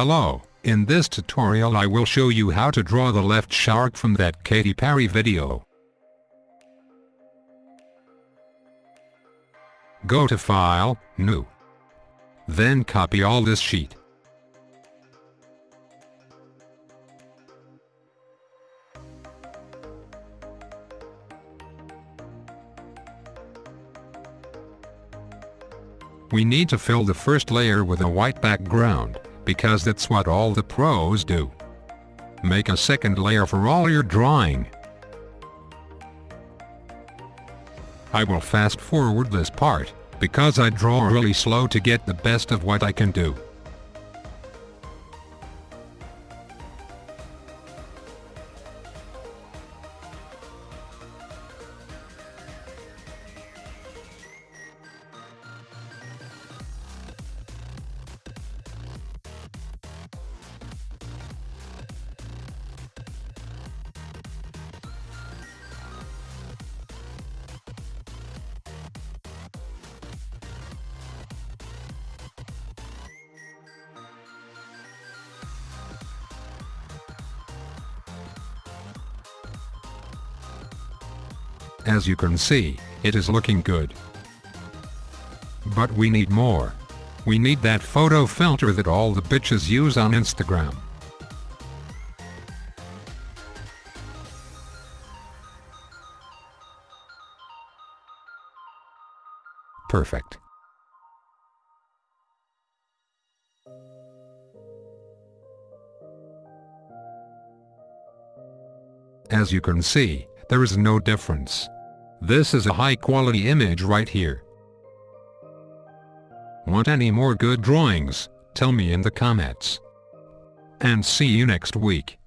Hello, in this tutorial I will show you how to draw the left shark from that Katy Perry video. Go to File, New. Then copy all this sheet. We need to fill the first layer with a white background, because that's what all the pros do. Make a second layer for all your drawing. I will fast forward this part, because I draw really slow to get the best of what I can do. As you can see, it is looking good. But we need more. We need that photo filter that all the bitches use on Instagram. Perfect. As you can see, there is no difference. This is a high quality image right here. Want any more good drawings? Tell me in the comments. And see you next week.